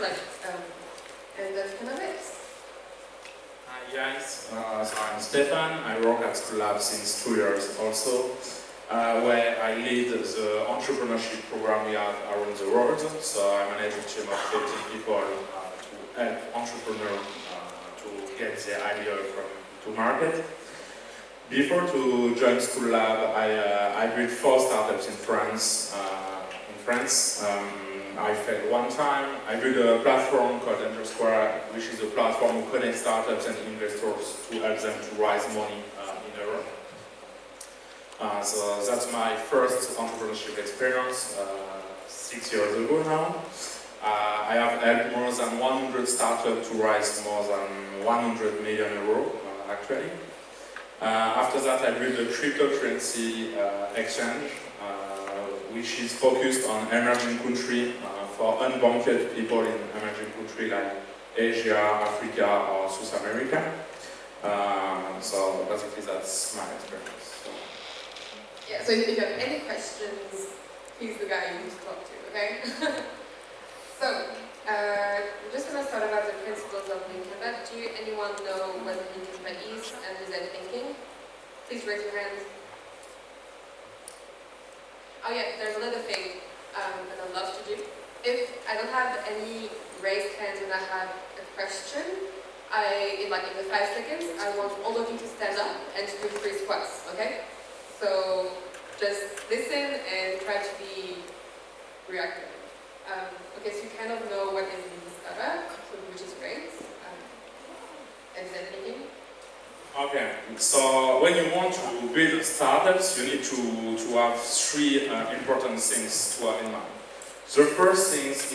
like, um. Hi guys, uh, so I'm Stefan, I work at Schoolab since two years also, uh, where I lead the entrepreneurship program we have around the world. So I manage a team of 15 people uh, to help entrepreneurs uh, to get their idea from to market. Before to join Schoolab, I, uh, I built four startups in France. Uh, in France. Um, I failed one time. I built a platform called Square, which is a platform to connect startups and investors to help them to raise money uh, in Europe. Uh, so that's my first entrepreneurship experience, uh, six years ago now. Uh, I have helped more than 100 startups to raise more than 100 million euro, uh, actually. Uh, after that, I built a cryptocurrency exchange which is focused on emerging countries uh, for unbanked people in emerging countries like Asia, Africa, or South America. Uh, so basically that's my experience. So. Yeah, so if you have any questions, he's the guy you need to talk to, okay? so, uh, I'm just going to start about the principles of Canvas. Do anyone know what Canvas is and design thinking? Please raise your hand. Oh yeah, there's another thing um, that I love to do. If I don't have any raised hands when I have a question, I, in like in the five seconds, I want all of you to stand up and to do three squats, okay? So just listen and try to be reactive. Um, okay, so you kind of know what is the startup, which is great. Um, and then thinking. Okay, so when you want to build startups, you need to, to have three uh, important things to have in mind. The first thing is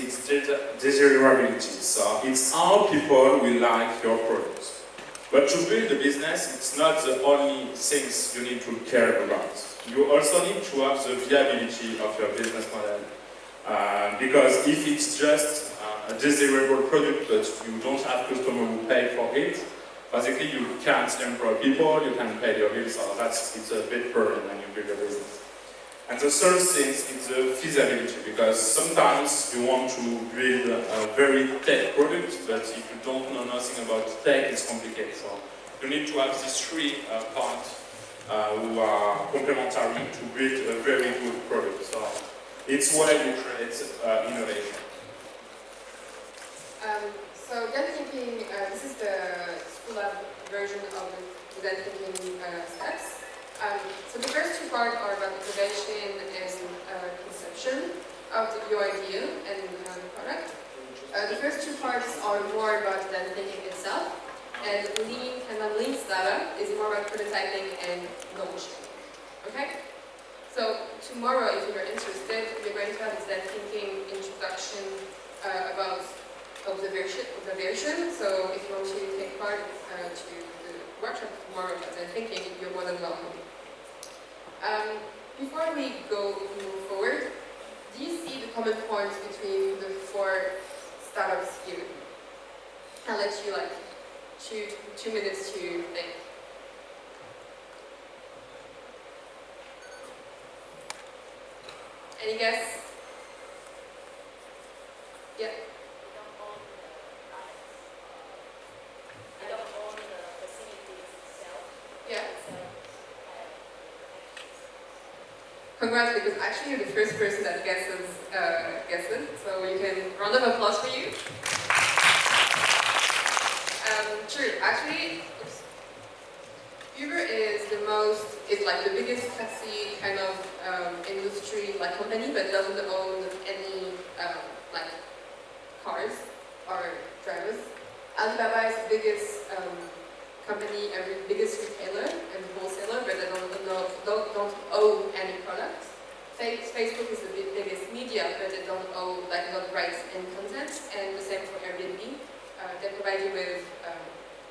desirability, so it's how people will like your product. But to build a business, it's not the only things you need to care about. You also need to have the viability of your business model. Uh, because if it's just uh, a desirable product but you don't have customers who pay for it, Basically, you can't employ people, you can't pay your bills, so that's it's a bit burden when you build a business. And the third thing is the feasibility, because sometimes you want to build a very tech product, but if you don't know nothing about tech, it's complicated. So you need to have these three uh, points uh, who are complementary to build a very good product. So it's where you create uh, innovation. Um, so design thinking, uh, this is the Schoolab version of the design thinking uh, steps. Um, so the first two parts are about observation and uh, conception of the, your idea and uh, the product. Uh, the first two parts are more about design thinking itself, and lean and lean startup is more about prototyping and launching. Okay? So tomorrow, if you're interested, we're going to have a thinking introduction uh, about observation, observation. So if you want to take part uh, to the workshop tomorrow about design thinking, you're more than welcome. Um, before we go move forward, do you see the common points between the four startups here? I'll let you like two, two minutes to think. Any guess? Yeah. Congrats, because actually you're the first person that guesses, uh, guesses, so you can round of applause for you. Um, true, actually, oops. Uber is the most, is like the biggest taxi kind of um, industry like company, but doesn't own any um, like cars or drivers. Alibaba is the biggest um, company, every biggest retailer and wholesaler, but they don't, know, don't, don't own any products. Facebook is the biggest media, but they don't own like not rights and content, and the same for Airbnb. Uh, they provide you with um,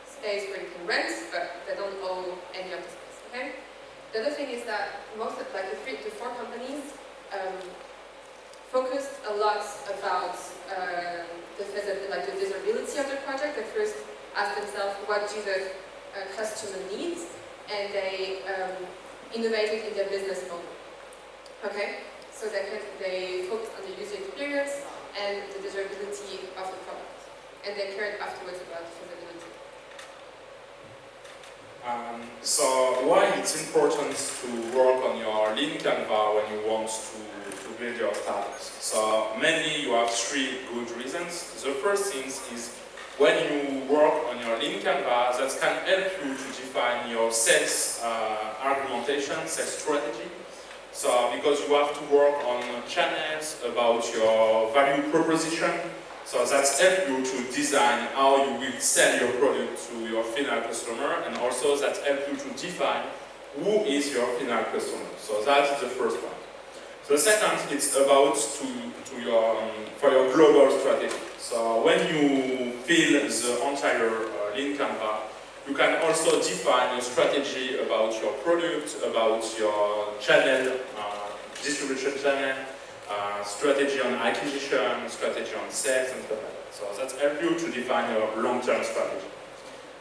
space where you can rent, but they don't own any of the space. Okay. The other thing is that most of like the three to four companies um, focused a lot about uh, the, like the desirability of the project. They first ask themselves what do the uh, customer needs, and they um, innovated in their business model. Okay, so they they focus on the user experience and the desirability of the product, and they cared afterwards about feasibility. Um, so why it's important to work on your lean Canva when you want to, to build your startup? So mainly you have three good reasons. The first thing is when you work your lean Canva, that can help you to define your sales uh, argumentation, sales strategy. So because you have to work on channels about your value proposition, so that's help you to design how you will sell your product to your final customer and also that help you to define who is your final customer. So that is the first one. The second, it's about to, to your, um, for your global strategy. So when you fill the entire lean Canva, you can also define a strategy about your product, about your channel, uh, distribution channel, uh, strategy on acquisition, strategy on sales, and stuff like that. So that helps you to define your long-term strategy.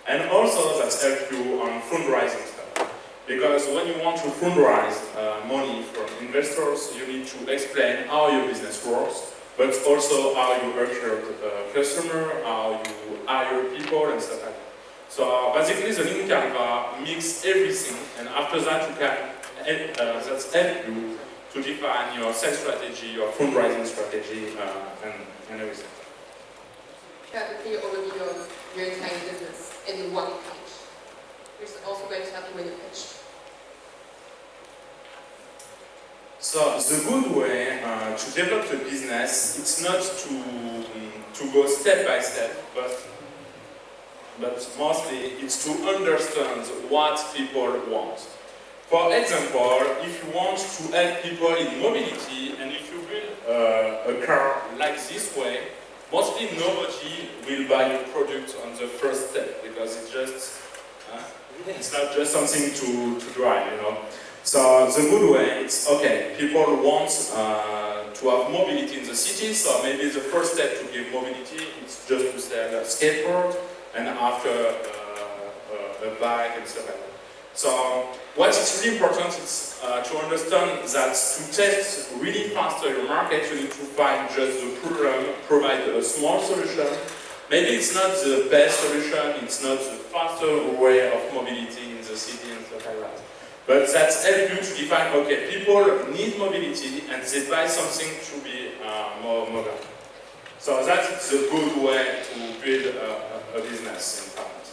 And also that helps you on fundraising stuff. Because when you want to fundraise uh, money from investors, you need to explain how your business works, but also how you acquire the customer, how you hire people, and stuff like that. So basically the lean Canva mix everything and after that you can uh, that's help you to define your sales strategy, your fundraising strategy uh, and, and everything. Clear overview of your entire business in one page. Is also going to help you you pitch. So the good way uh, to develop the business, it's not to, um, to go step by step, but but mostly it's to understand what people want. For example, if you want to help people in mobility and if you build uh, a car like this way, mostly nobody will buy your product on the first step because it's just uh, it's not just something to, to drive, you know. So the good way, is, okay, people want uh, to have mobility in the city, so maybe the first step to give mobility is just to sell a skateboard, and after uh, a bike and stuff like that. So what is really important is uh, to understand that to test really faster your market, you need to find just the problem, provide a small solution. Maybe it's not the best solution, it's not the faster way of mobility in the city and stuff like that. But that's help you to define, okay, people need mobility and they buy something to be uh, more mobile. So that's the good way to build a, a business in Poland.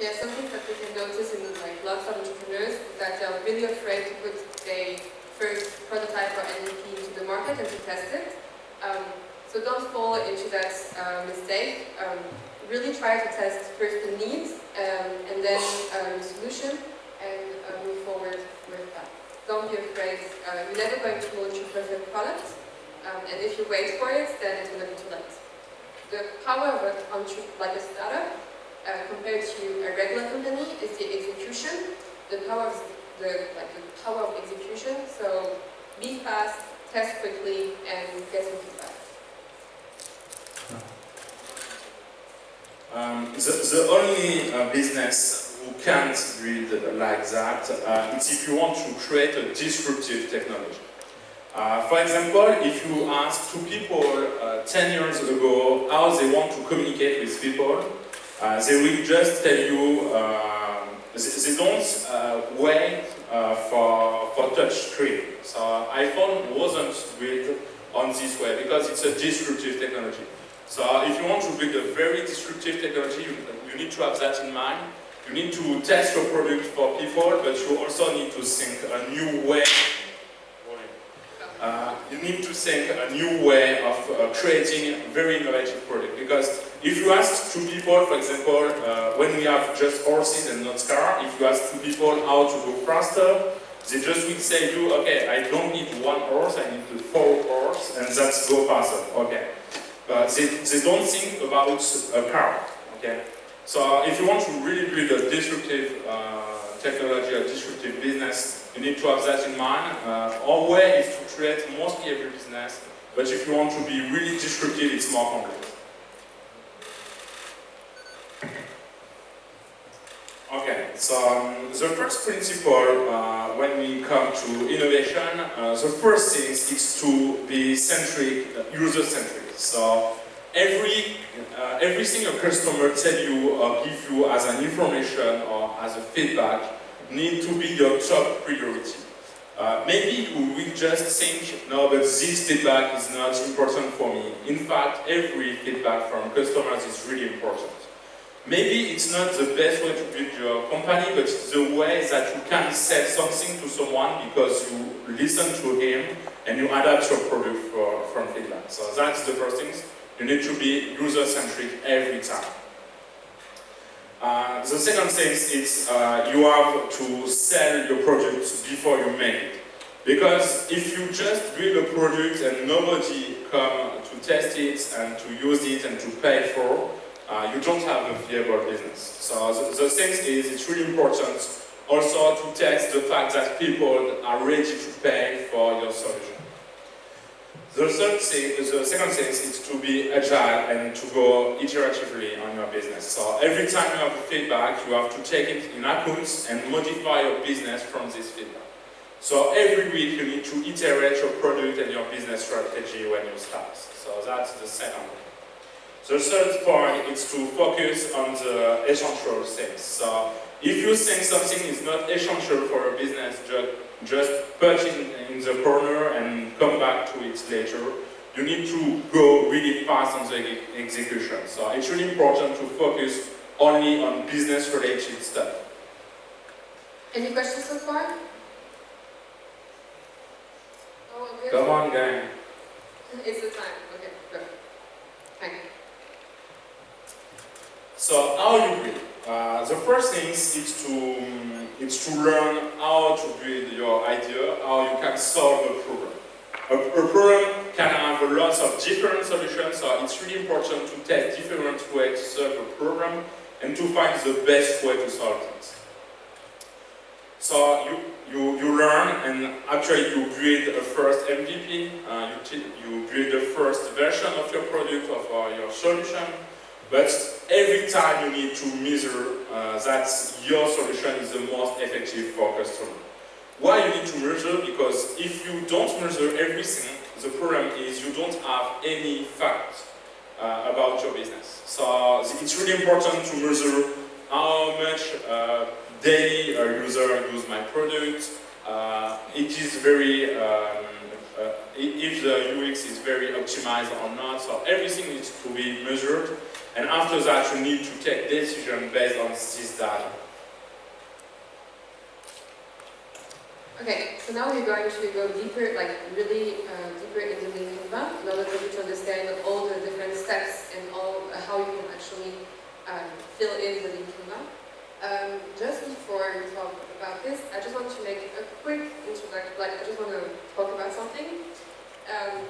Yeah, something that we can notice in like lots of entrepreneurs is that they're really afraid to put their first prototype or MVP into the market and to test it. Um, so don't fall into that uh, mistake. Um, really try to test first the needs um, and then um, the solution and uh, move forward with that. Don't be afraid. Uh, you're never going to launch a perfect product. Um, and if you wait for it, then it's going to be too late the power of a country like a startup uh, compared to a regular company is the execution, the power of the like the power of execution. So be fast, test quickly, and get some feedback. Um, the, the only uh, business who can't build like that uh, is if you want to create a disruptive technology. Uh, for example, if you ask two people uh, 10 years ago how they want to communicate with people, uh, they will just tell you um, they, they, don't uh, wait uh, for, for touch screen. So iPhone wasn't built on this way because it's a disruptive technology. So if you want to build a very disruptive technology, you, you need to have that in mind. You need to test your product for people, but you also need to think a new way. Uh, you need to think a new way of uh, creating a very innovative product because if you ask two people, for example, uh, when we have just horses and not car, if you ask two people how to go faster, they just will say you, okay, I don't need one horse, I need four horse, and that's go faster, okay. But they, they don't think about a car, okay. So if you want to really build a disruptive uh, technology, a disruptive business, you need to have that in mind. Uh, our way is to create mostly every business, but if you want to be really disruptive, it's more complex. Okay, so um, the first principle uh, when we come to innovation, uh, the first thing is to be centric, uh, user-centric. So every uh, everything a customer tell you or give you as an information or as a feedback need to be your top priority. Uh, maybe you will just think, no, but this feedback is not important for me. In fact, every feedback from customers is really important. Maybe it's not the best way to build your company, but it's the way that you can sell something to someone because you listen to him and you adapt your product for, from feedback. So that's the first thing. You need to be user-centric every time. Uh, the second thing is uh, you have to sell your product before you make it. Because if you just build a product and nobody come to test it and to use it and to pay for, uh, you don't have a viable business. So the, the thing is, it's really important also to test the fact that people are ready to pay for your solution. The third thing, the second thing is to be agile and to go iteratively on your business. So every time you have feedback, you have to take it in accounts and modify your business from this feedback. So every week you need to iterate your product and your business strategy when you start. So that's the second The third point is to focus on the essential things. So if you think something is not essential for a business, just just put it in the corner and come back to it later. You need to go really fast on the execution. So it's really important to focus only on business-related stuff. Any questions so far? Oh, Come on, gang. It's the time. Okay, go. Thank you. So how you build? Uh, the first thing is to, is to learn how to build your idea, how you can solve a problem. A, a problem can have lots of different solutions, so it's really important to test different ways to solve a problem and to find the best way to solve it. So you, you, you learn and actually you build a first MVP, uh, you, you build the first version of your product, of uh, your solution, but every time you need to measure uh, that your solution is the most effective for customer. Why you need to measure? Because if you don't measure everything, the problem is you don't have any facts uh, about your business. So it's really important to measure how much uh, daily a user use my product. Uh, it is very, um, uh, if the UX is very optimized or not. So everything needs to be measured and after that, you need to take decision based on this data. Okay, so now we're going to go deeper, like really uh, deeper into the Canva in order for you to understand all the different steps and all uh, how you can actually um, fill in the Canva. Um, just before we talk about this, I just want to make a quick introduction, like I just want to talk about something. Um,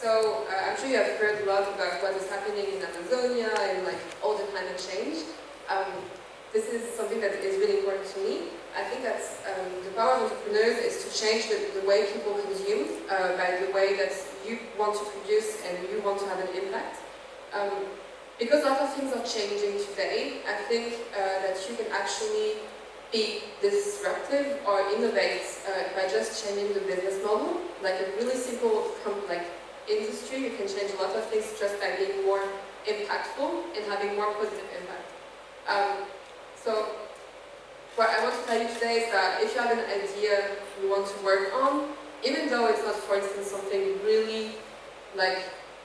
so uh, I'm sure you have heard a lot about what is happening in Amazonia and like all the climate change. Um, this is something that is really important to me. I think that um, the power of entrepreneurs is to change the, the way people consume uh, by the way that you want to produce and you want to have an impact. Um, because a lot of things are changing today, I think uh, that you can actually be disruptive or innovate uh, by just changing the business model, like a really simple, like industry, you can change a lot of things just by being more impactful and having more positive impact. Um, so what I want to tell you today is that if you have an idea you want to work on, even though it's not, for instance, something really like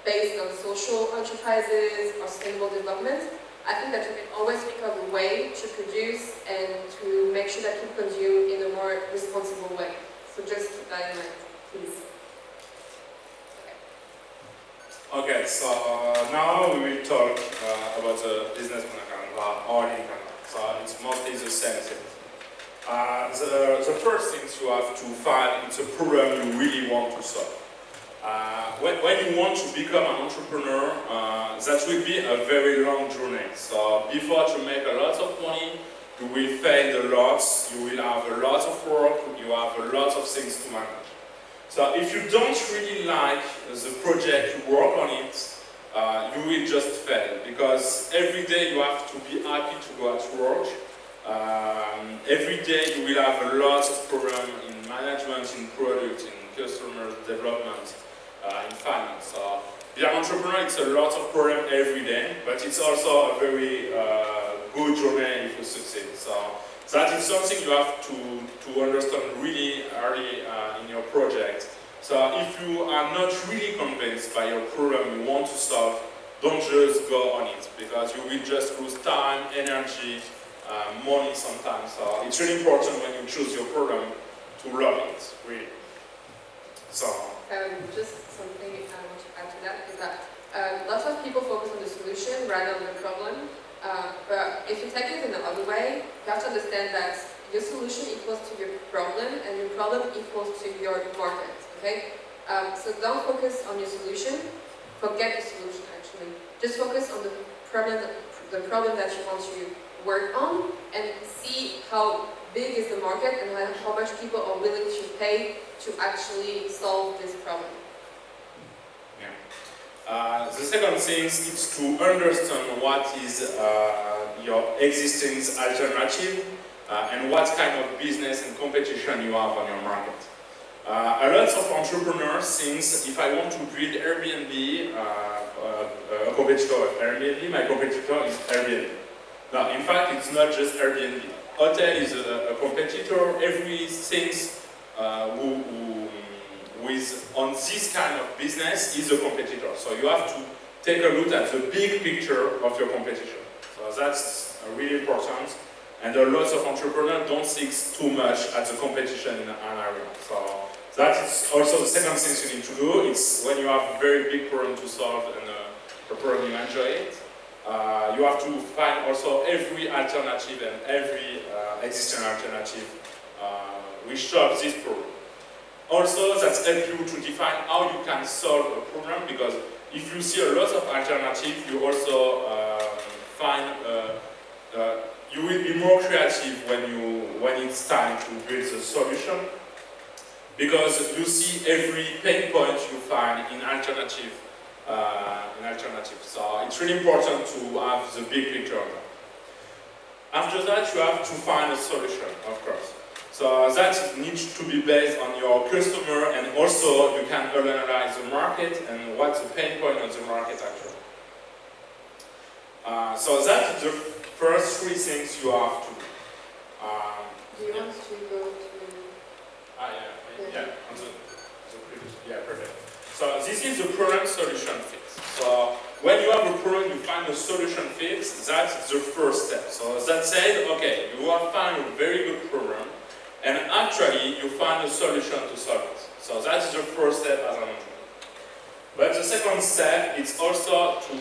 based on social enterprises or sustainable development, I think that you can always pick up a way to produce and to make sure that you consume in a more responsible way. So just keep that in mind, please. Okay, so uh, now we will talk uh, about the business plan or in So it's mostly the same thing. Uh, the, the first thing you have to find is a problem you really want to solve. Uh, when, when, you want to become an entrepreneur, uh, that will be a very long journey. So before to make a lot of money, you will fail a lot, you will have a lot of work, you have a lot of things to manage. So if you don't really like the project, you work on it, uh, you will just fail because every day you have to be happy to go at work. Um, every day you will have a lot of problems in management, in product, in customer development uh, in finance. So being an entrepreneur, it's a lot of problem every day, but it's also a very uh, good journey if you succeed. So that is something you have to, to understand really early uh, in your project. So if you are not really convinced by your problem you want to solve, don't just go on it, because you will just lose time, energy, uh, money sometimes. So it's really important when you choose your problem to love it, really. So. Um, just something I want to add to that is that um, lots of people focus on the solution rather than the problem. Uh, but if you take it in the other way, you have to understand that your solution equals to your problem and your problem equals to your market, okay? Um, so don't focus on your solution, forget the solution actually. Just focus on the problem, the problem that you want to work on and see how big is the market and how much people are willing to pay to actually solve this problem. Uh, the second thing is to understand what is uh, your existing alternative uh, and what kind of business and competition you have on your market. A lot of entrepreneurs think if I want to build Airbnb, a competitor of Airbnb, my competitor is Airbnb. Now, in fact, it's not just Airbnb. Hotel is a, a competitor. Everything uh, who, who, is on this kind of business is a competitor. So you have to take a look at the big picture of your competition. So that's really important. And a lot of entrepreneurs don't think too much at the competition in an area. So that is also the second thing you need to do. It's when you have a very big problem to solve and uh, a problem you enjoy it, uh, you have to find also every alternative and every uh, existing alternative uh, which solves this problem. Also, that helps you to define how you can solve a problem because if you see a lot of alternatives, you also um, find uh, uh, you will be more creative when you when it's time to build a solution because you see every pain point you find in alternative uh, an alternative. So it's really important to have the big picture. After that, you have to find a solution, of course. So that needs to be based on your customer and also you can analyze the market and what's the pain point of the market actually. Uh, so that's the first three things you have to do. Um, do you yeah. want to go to... Ah, yeah, yeah, yeah, the, the yeah perfect. So this is the problem solution fit. So when you have a problem, you find a solution fix. that's the first step. So that said, okay, you have found a very good problem, and actually you find a solution to solve it. So that's the first step as an. But the second step is also to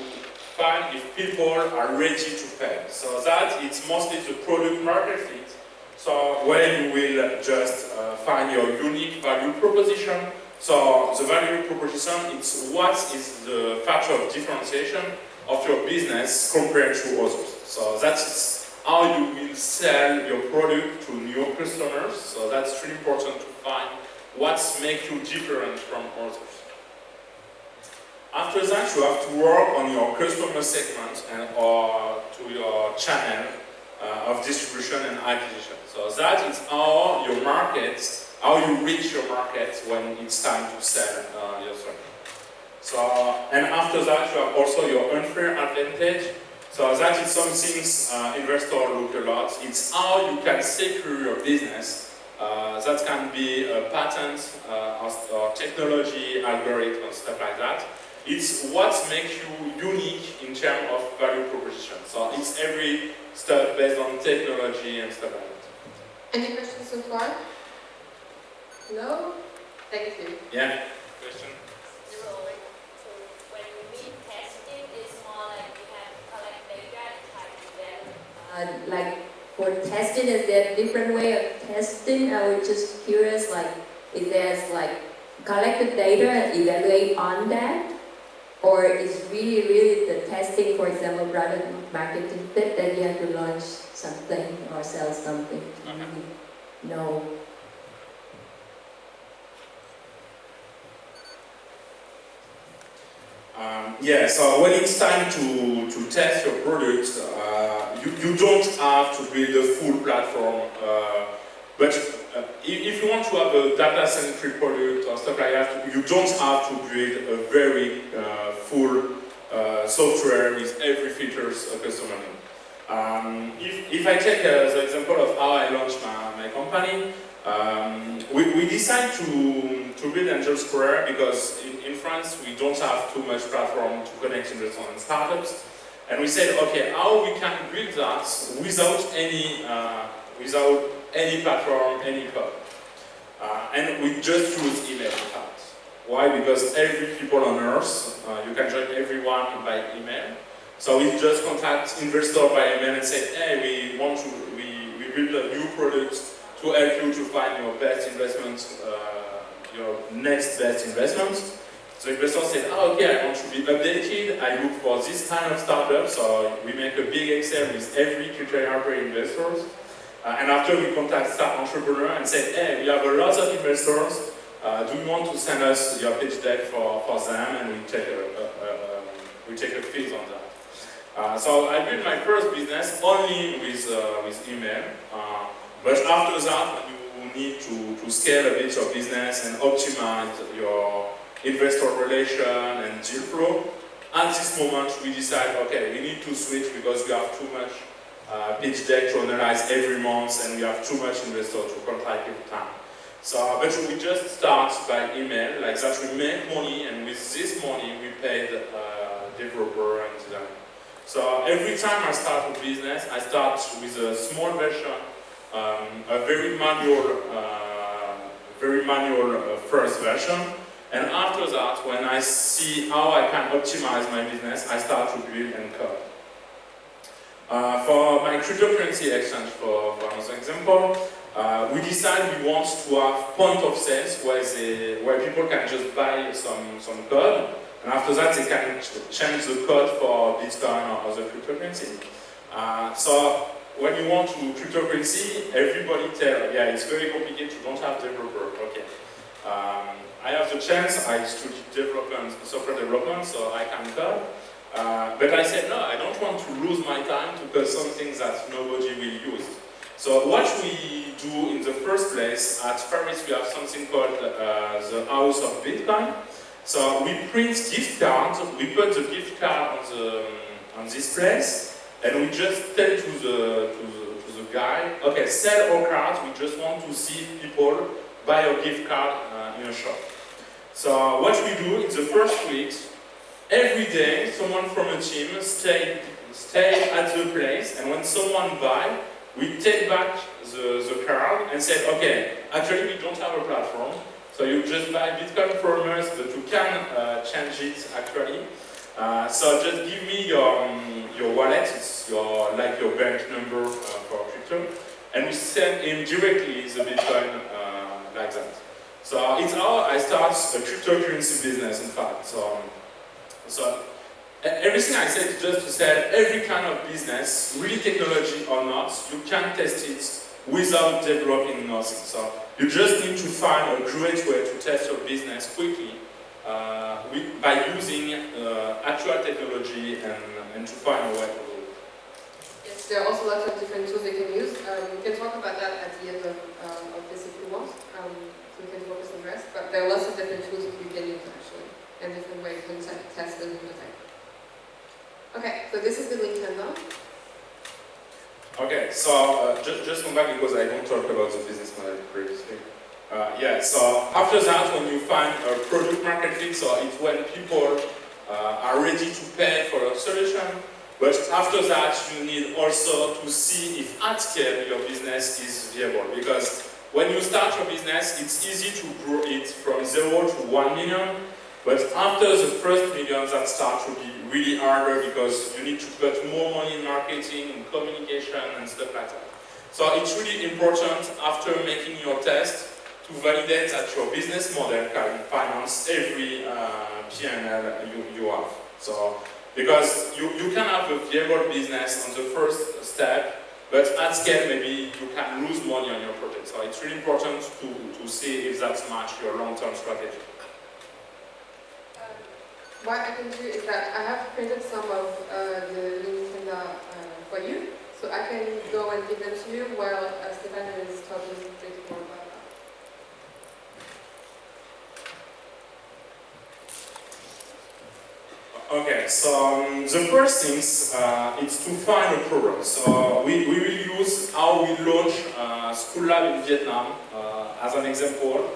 find if people are ready to pay. So that it's mostly the product market fit. So when you will just uh, find your unique value proposition, so the value proposition is what is the factor of differentiation of your business compared to others. So that's how you will sell your product to new customers. So that's really important to find what makes you different from others. After that, you have to work on your customer segment and or to your channel uh, of distribution and acquisition. So that is how your markets how you reach your market when it's time to sell uh, your service. So, and after that, you have also your unfair advantage. So that is something uh, investors look a lot. It's how you can secure your business. Uh, that can be a patent uh, or technology, algorithm, stuff like that. It's what makes you unique in terms of value proposition. So it's every stuff based on technology and stuff like that. Any questions so far? No? Thank you. Yeah? Question? So when we mean testing, it's more like we have collect data and try to develop. Uh, like for testing, is there a different way of testing? I was just curious, like, if there's like collected data and evaluate on that, or is really, really the testing, for example, product marketing fit that you have to launch something or sell something? Uh-huh. No. Um, yeah, so when it's time to, to test your product, uh, you, you don't have to build a full platform, uh, but uh, if, if you want to have a data-centric product or stuff like that, you don't have to build a very uh, full uh, software with every features a customer needs. Um, if, if I take uh, the example of how I launched my, my company, um, we, we decided to, to build Angel Square because in, in France we don't have too much platform to connect investors and startups. And we said, okay, how we can build that without any, uh, without any platform, any code. Uh, and we just use email in fact. Why? Because every people on earth, uh, you can join everyone by email. So we just contact investor by email and say, hey, we want to, we, we build a new product to help you to find your best investment, uh, your next best investment. So investor said, oh, okay, I want to be updated. I look for this kind of startup. So we make a big Excel with every criteria per investors. Uh, and after we contact start entrepreneur and say, hey, we have a lot of investors. Uh, do you want to send us your pitch deck for, for them? And we take a, a, a, we take a fee on that. Uh, so I built my first business only with, uh, with email. But after that, you need to, to scale a bit your business and optimize your investor relation and deal flow. At this moment, we decide, okay, we need to switch because we have too much uh, pitch deck to analyze every month and we have too much investor to contact every time. So, but we just start by email, like that we make money and with this money we pay the uh, developer and designer. So every time I start a business, I start with a small version um, a very manual, uh, very manual uh, first version. And after that, when I see how I can optimize my business, I start to build and code. Uh, for my cryptocurrency exchange, for, for example, uh, we decide we want to have point of sales where, they, where people can just buy some, some code, and after that they can change the code for Bitcoin or other cryptocurrency. Uh, so when you want to cryptocurrency, everybody tell, yeah, it's very complicated, you don't have developer. Okay. Um, I have the chance, I studied development, software development, so I can code. Uh, but I said, no, I don't want to lose my time to code something that nobody will use. So what we do in the first place, at Paris we have something called uh, the House of Bitcoin. So we print gift cards, we put the gift card on, the, on this place, and we just tell to the, to the, to the guy, okay, sell our cards, we just want to see people buy a gift card uh, in a shop. So what we do in the first week, every day someone from a team stay, stay at the place and when someone buy, we take back the, the card and say, okay, actually we don't have a platform, so you just buy Bitcoin from us, but you can uh, change it actually. Uh, so just give me your, um, your wallet, it's your, like your bank number uh, for crypto, and we send him directly the Bitcoin uh, like that. So it's how I start a cryptocurrency business, in fact. So, so everything I said is just to say every kind of business, really technology or not, you can test it without developing nothing. So you just need to find a great way to test your business quickly uh, by using uh, actual technology and, and to find a way to do it. Yes, there are also lots of different tools they can use. Um, we can talk about that at the end of, um, of this if you want. Um, so we can focus on the rest. But there are lots of different tools that you can use actually, and different ways to test them and detect. Okay, so this is the Nintendo. Okay, so uh, just, just come back because I don't talk about the business model previously. Uh, yeah, so after that, when you find a product market fit, so it's when people are ready to pay for your solution. But after that, you need also to see if at scale your business is viable. Because when you start your business, it's easy to grow it from zero to one million. But after the first million, that starts to be really harder because you need to put more money in marketing, and communication, and stuff like that. So it's really important after making your test to validate that your business model can finance every uh, P&L you, you have. So because you, you can have a viable business on the first step, but at scale maybe you can lose money on your project. So it's really important to, to see if that's match your long-term strategy. Um, what I can do is that I have printed some of uh, the links uh, for you, so I can go and give them to you while uh, Stefan is talking a bit more about Okay, so um, the first things uh, is to find a program. So we, we will use how we launch uh, Schoolab in Vietnam uh, as an example.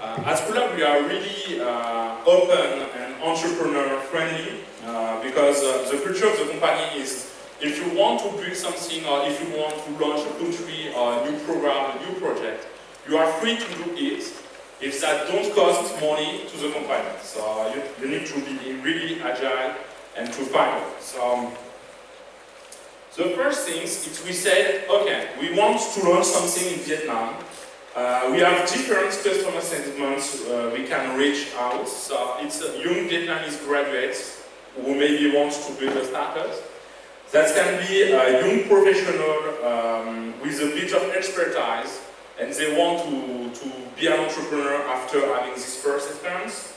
Uh, at Schoolab we are really uh, open and entrepreneur friendly uh, because uh, the culture of the company is if you want to build something or if you want to launch a country or a new program, a new project, you are free to do it if that don't cost money to the company. So you, you need to be really agile and to find it. So um, the first thing is we said, okay, we want to launch something in Vietnam. Uh, we have different customer segments uh, we can reach out. So it's young Vietnamese graduates who maybe want to build a startup. That can be a young professional um, with a bit of expertise and they want to, to be an entrepreneur after having this first experience.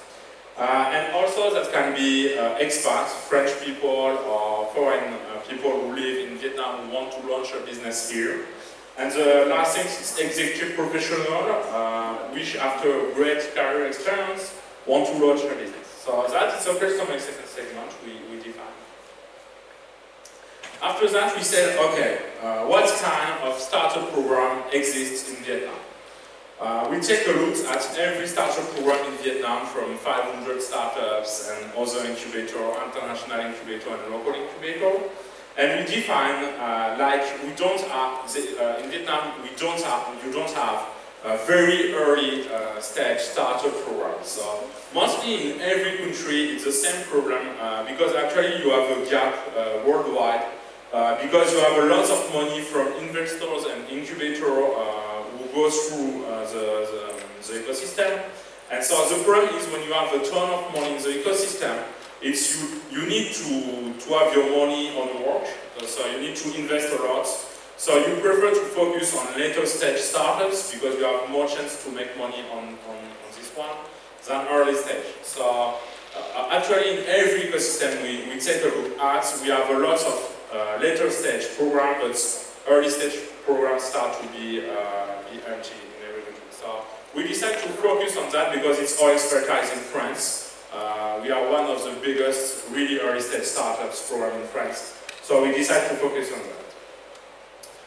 Uh, and also that can be uh, expats, French people or foreign uh, people who live in Vietnam who want to launch a business here. And the last thing is executive professional, uh, which after a great career experience want to launch a business. So that is the customer segment we. After that we said, okay, uh, what kind of startup program exists in Vietnam? Uh, we take a look at every startup program in Vietnam from 500 startups and other incubator, international incubator and local incubator. And we define, uh, like we don't have, uh, in Vietnam, we don't have, you don't have a very early uh, stage startup program. So mostly in every country it's the same problem uh, because actually you have a gap uh, worldwide uh, because you have a lot of money from investors and incubator uh, who go through uh, the, the, the, ecosystem. And so the problem is when you have a ton of money in the ecosystem, it's you, you need to, to have your money on work, so you need to invest a lot. So you prefer to focus on later stage startups because you have more chance to make money on, on, on this one than early stage. So uh, actually in every ecosystem we, we take a look at, we have a lot of later stage program, but early stage programs start to be, uh, be empty in everything. So we decided to focus on that because it's our expertise in France. Uh, we are one of the biggest really early stage startups program in France. So we decided to focus on that.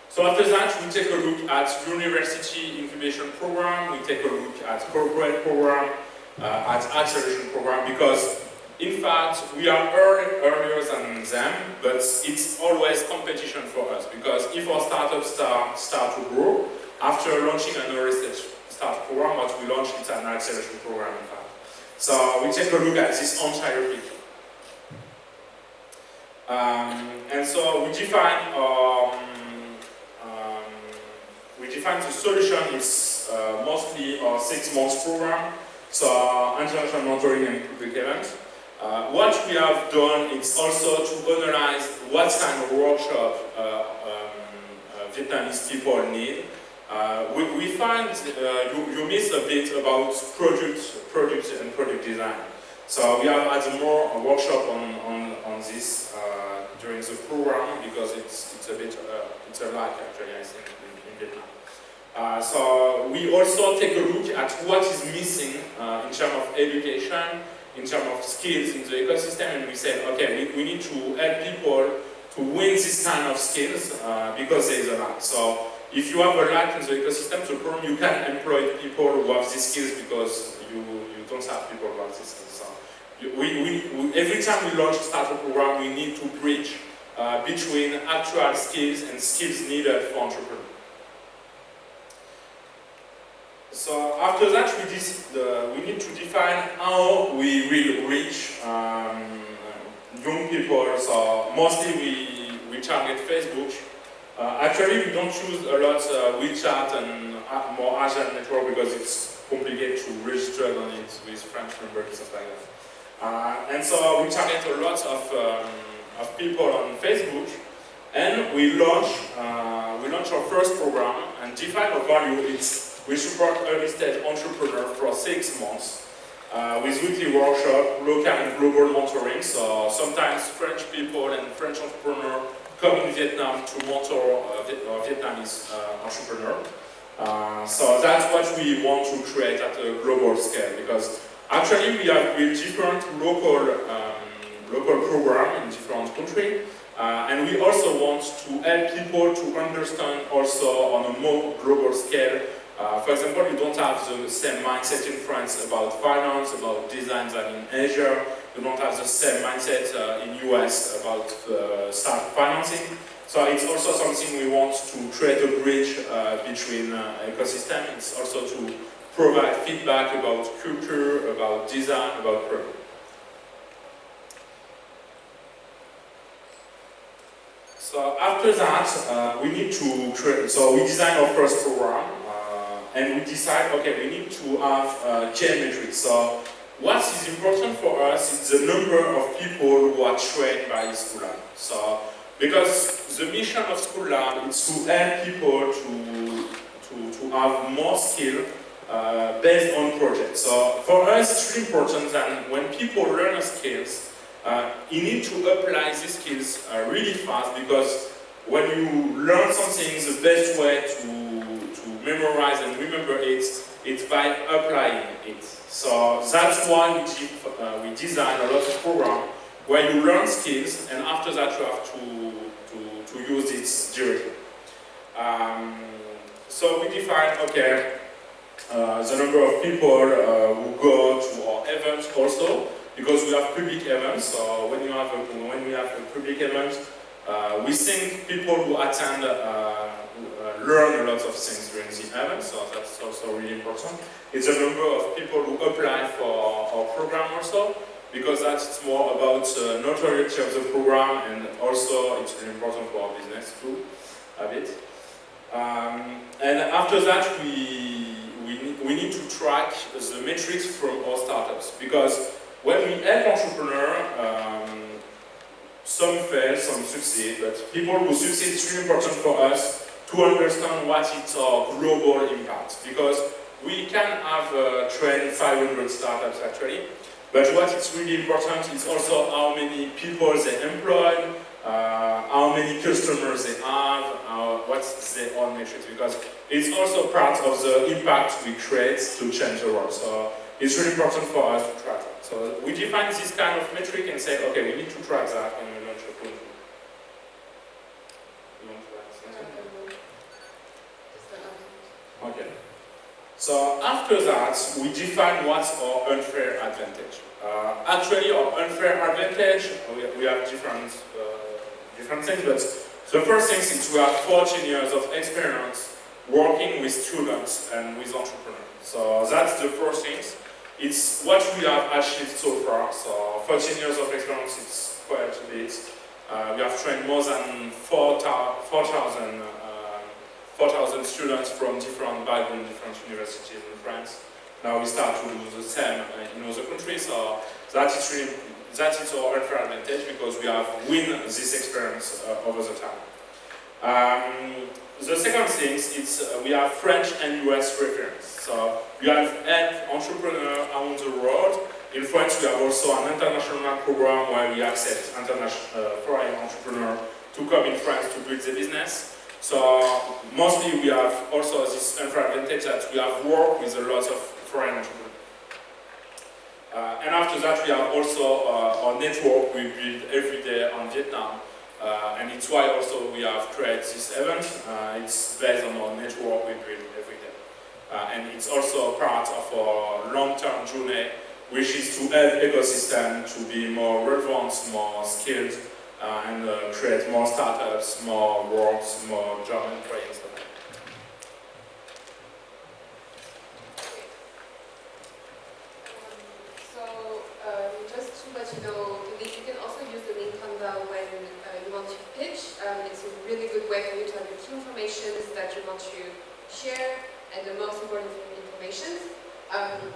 So after that, we take a look at university incubation program, we take a look at corporate program, uh, at acceleration program, because in fact, we are earlier than them, but it's always competition for us because if our startups start, start to grow, after launching an early start program, what we launch is an acceleration program in fact. So we take a look at this entire picture. Um, and so we define um, um, we define the solution is uh, mostly a six months program, so international monitoring and event. Uh, what we have done is also to analyze what kind of workshop uh, um, uh, Vietnamese people need. Uh, we, we, find uh, you, you miss a bit about product, product and product design. So we have had more a workshop on, on, on this uh, during the program because it's, it's a bit, it's a lack actually I think in, in Vietnam. Uh, so we also take a look at what is missing uh, in terms of education in terms of skills in the ecosystem and we said, okay, we, we need to help people to win this kind of skills uh, because there is a lack. So if you have a lack in the ecosystem, the problem you can employ people who have these skills because you, you don't have people who have these skills. So we, we, we, every time we launch a startup program, we need to bridge uh, between actual skills and skills needed for entrepreneurs. So after that, we, the, we need to define how we will reach um, young people. So mostly we, we target Facebook. Uh, actually, we don't choose a lot uh, WeChat and uh, more Asian network because it's complicated to register on it with French numbers and stuff like that. Uh, and so we target a lot of, um, of people on Facebook and we launch, uh, we launch our first program and define our value. It's, we support early stage entrepreneurs for six months uh, with weekly workshop, local and global mentoring. So sometimes French people and French entrepreneurs come in Vietnam to mentor uh, Vietnamese uh, entrepreneurs. Uh, so that's what we want to create at a global scale because actually we have built different local um, local program in different countries uh, and we also want to help people to understand also on a more global scale. Uh, for example, you don't have the same mindset in France about finance, about design than in Asia. You don't have the same mindset uh, in US about uh, start financing. So it's also something we want to create a bridge uh, between uh, ecosystem. It's also to provide feedback about culture, about design, about product. So after that, uh, we need to create, so we design our first program and we decide, okay, we need to have uh, key metrics. So what is important for us is the number of people who are trained by Schoolab. So because the mission of Schoolab is to help people to, to, to have more skill uh, based on projects. So for us, it's really important that when people learn skills, uh, you need to apply these skills uh, really fast because when you learn something, the best way to memorize and remember it, it is by applying it. So that's why we, uh, we design a lot of programs where you learn skills and after that you have to to to use it directly. Um, so we define, okay, uh, the number of people uh, who go to our events also, because we have public events, so when, you have a, when we have a public event, uh, we think people who attend uh, learn a lot of things during the event, so that's also really important. It's the number of people who apply for our program also, because that's more about uh, notoriety of the program and also it's really important for our business too, a bit. Um, and after that, we, we, we need to track the metrics from our startups because when we help entrepreneurs, um, some fail, some succeed, but people who succeed, it's really important for us to understand what its our global impact because we can have uh, trained 500 startups actually, but what is really important is also how many people they employ, uh, how many customers they have, uh, what's their own metrics, because it's also part of the impact we create to change the world. So it's really important for us to track. So we define this kind of metric and say, okay, we need to track that and we launch a proof. Okay. So after that, we define what's our unfair advantage. Uh, actually, our unfair advantage, we, have different, uh, different things, but the first thing is we have 14 years of experience working with students and with entrepreneurs. So that's the first thing. It's what we have achieved so far. So 14 years of experience, it's quite a bit. Uh, we have trained more than 4,000 4,000 students from different backgrounds, different universities in France. Now we start to do the same in other countries, so that is really, that is our unfair advantage because we have win this experience uh, over the time. Um, the second thing is uh, we have French and US reference. So we have entrepreneurs around the world. In France, we have also an international program where we accept international uh, foreign entrepreneurs to come in France to build the business. So mostly we have also this unfair advantage that we have worked with a lot of foreign entrepreneurs. Uh, and after that we have also uh, our network we build every day on Vietnam. Uh, and it's why also we have created this event. Uh, it's based on our network we build every day. Uh, and it's also part of our long-term journey which is to help ecosystem to be more relevant, more skilled, uh, and uh, create more startups, more works, more job stuff. So, um, just to let you know, you can also use the link on the when uh, you want to pitch. Um, it's a really good way for you to have the key information that you want to share and the most important information. Um,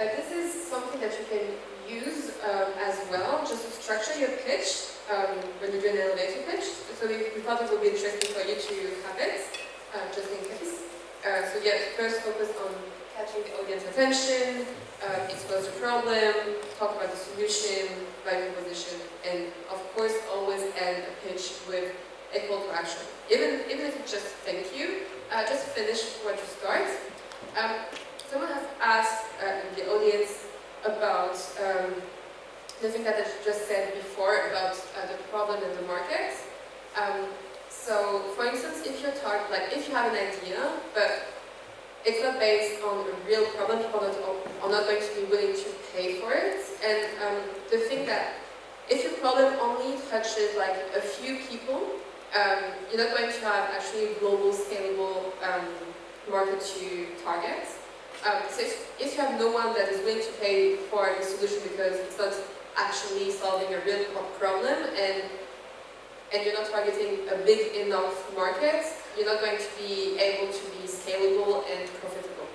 uh, this is something that you can use um, as well, just to structure your pitch um, when you do an elevator pitch. So we, thought it would be interesting for you to have it, uh, just in case. Uh, so yeah, first focus on catching the audience attention, uh, expose the problem, talk about the solution, value proposition, and of course always end a pitch with a call to action. Even, even if it's just thank you, uh, just finish what you start. Um, someone has asked uh, the audience about um, the thing that I just said before about uh, the problem in the market. Um, so, for instance, if you're talking, like if you have an idea, but it's not based on a real problem, people are not, going to be willing to pay for it. And um, the thing that if your problem only touches like a few people, um, you're not going to have actually a global, scalable um, market to target. Um, so if, if you have no one that is willing to pay for the solution because it's not actually solving a real pro- problem and and you're not targeting a big enough market, you're not going to be able to be scalable and profitable.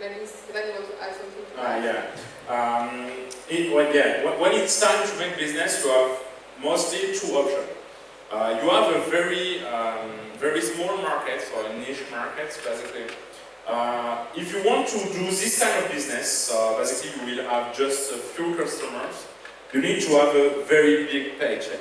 Maybe you want to add something to Ah, that? yeah. Um, it, well, yeah. When- it's time to make business, you have mostly two options. Uh, you have a very, um, very small market, or niche market, basically. Uh, if you want to do this kind of business, uh, basically you will have just a few customers. You need to have a very big paycheck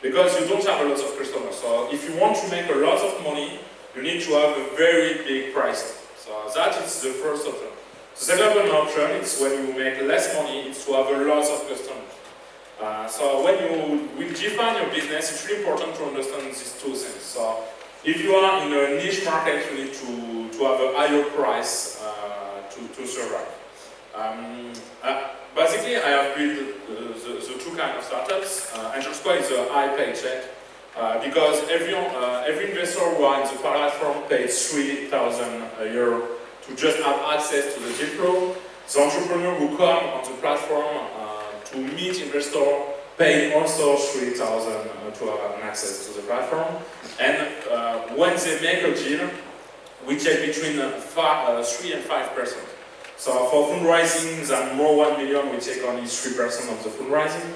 because you don't have a lot of customers. So if you want to make a lot of money, you need to have a very big price. So that is the first option. The second option is when you make less money, it's to have a lot of customers. Uh, so when you will define your business, it's really important to understand these two things. So if you are in a niche market, you need to, to have a higher price uh, to, to survive. Um, uh, basically, I have built uh, the, the two kind of startups. Uh, Angel Square is a high paycheck uh, because every, uh, every investor who are in the platform pays 3,000 euro to just have access to the deal. The entrepreneur who come on the platform uh, to meet investor pay also 3,000 uh, to have access to the platform. And uh, when they make a deal, we take between uh, fi- uh, 3 and 5 percent. So for fundraising than more 1 million, we take only 3 percent of the fundraising.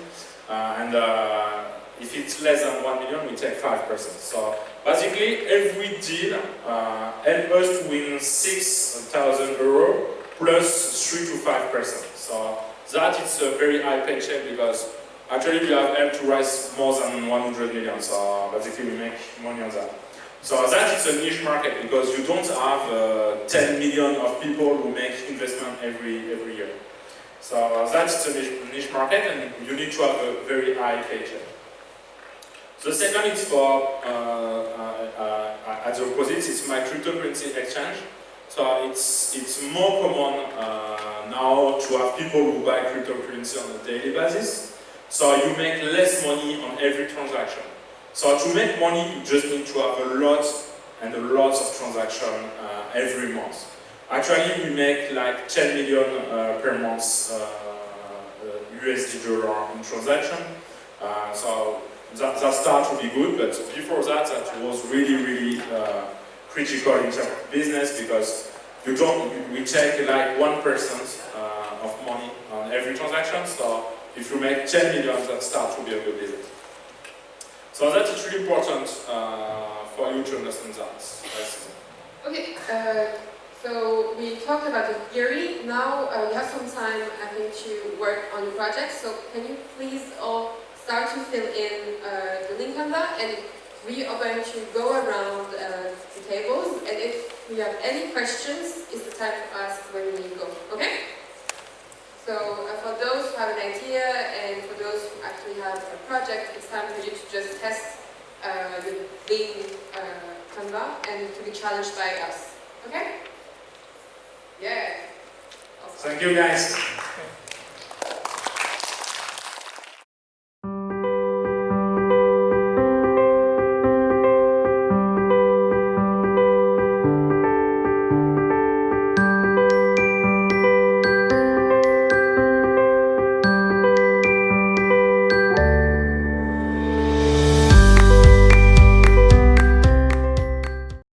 Uh, and uh, if it's less than 1 million, we take 5 percent. So basically, every deal uh, helps us to win 6,000 euro plus 3 to 5 percent. So that is a very high paycheck because actually we have helped to raise more than 100 million. So basically, we make money on that. So that is a niche market because you don't have uh, 10 million of people who make investment every every year. So that's a niche, niche market and you need to have a very high paycheck. The second is for, uh, uh, uh, at the opposite, it's my cryptocurrency exchange. So it's, it's more common uh, now to have people who buy cryptocurrency on a daily basis. So you make less money on every transaction. So to make money, you just need to have a lot and a lot of transaction uh, every month. Actually, we make like 10 million uh, per month uh, uh, USD dollar in transaction. Uh, so that, that start to be good, but before that, that was really, really uh, critical in terms of business because you don't, we take like 1% uh, of money on every transaction. So if you make 10 million, that start to be a good business. So that is really important uh, for you to understand that. Okay, uh, so we talked about the theory. Now uh, we have some time, I think, to work on the project. So can you please all start to fill in uh, the link on that? And we are going to go around uh, the tables. And if we have any questions, it's the time to ask when we go. Okay? So uh, for those who have an idea and for those who actually have a project, it's time for you to just test uh, the Lean uh, Canva and to be challenged by us. Okay? Yeah. Awesome. Thank you guys.